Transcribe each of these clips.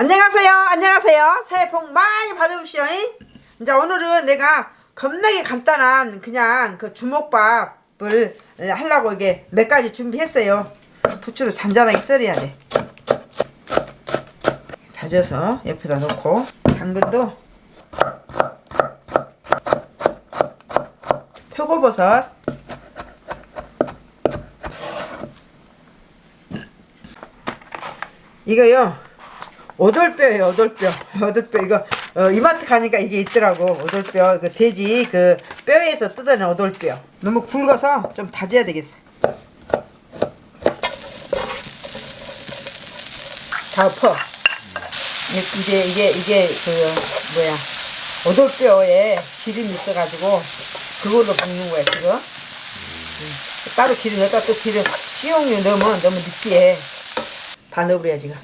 안녕하세요. 안녕하세요. 새해 복 많이 받으십시오. 이제 오늘은 내가 겁나게 간단한 그냥 그 주먹밥을 하려고 이게 몇 가지 준비했어요. 부추도 잔잔하게 썰어야 돼. 다져서 옆에다 놓고 당근도 표고버섯 이거요 오돌뼈예요 오돌뼈 오돌뼈 이거 어, 이마트 가니까 이게 있더라고. 오돌뼈 그 돼지 그 뼈에서 뜯어낸 오돌뼈 너무 굵어서 좀 다져야 되겠어. 다 엎어 이게 이게 이게 그 뭐야. 오돌뼈에 기름이 있어가지고 그걸로 볶는 거야 지금. 음. 따로 기름 여기다 또 기름. 식용유 넣으면 너무 느끼해. 다 넣어버려 지금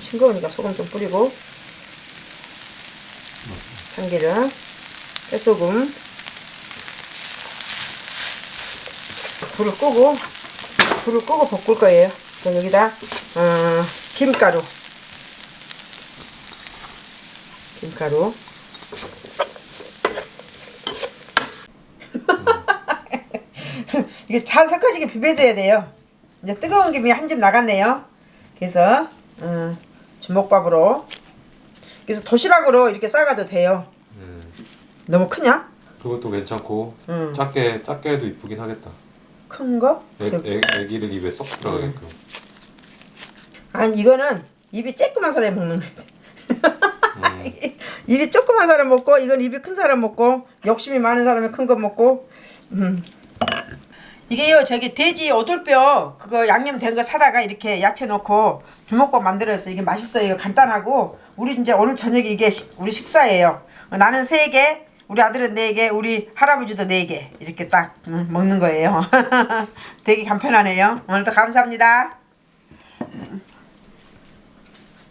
싱거우니까 소금 좀 뿌리고. 참기름 깨소금. 불을 끄고 불을 끄고 볶을 거예요. 그럼 여기다 어, 김가루. 김가루. 이게 잘 섞어지게 비벼줘야 돼요. 이제 뜨거운 김이 한 점 나갔네요. 그래서 어, 주먹밥으로 그래서 도시락으로 이렇게 싸가도 돼요 음, 너무 크냐? 그것도 괜찮고 음. 작게 작게 해도 이쁘긴 하겠다. 큰 거? 애, 저- 애, 애기들 입에 쏙 들어가게끔. 아니 이거는 입이 쬐끄만 사람이 먹는 거야 음, 입이 조그만 사람 먹고 이건 입이 큰 사람 먹고 욕심이 많은 사람이 큰 거 먹고 음. 이게요 저기 돼지 오돌뼈 그거 양념 된 거 사다가 이렇게 야채 넣고 주먹밥 만들어서 이게 맛있어요. 간단하고 우리 이제 오늘 저녁에 이게 시- 우리 식사예요. 어, 나는 세개 우리 아들은 네개 우리 할아버지도 네 개 이렇게 딱 음, 먹는 거예요. 되게 간편하네요. 오늘도 감사합니다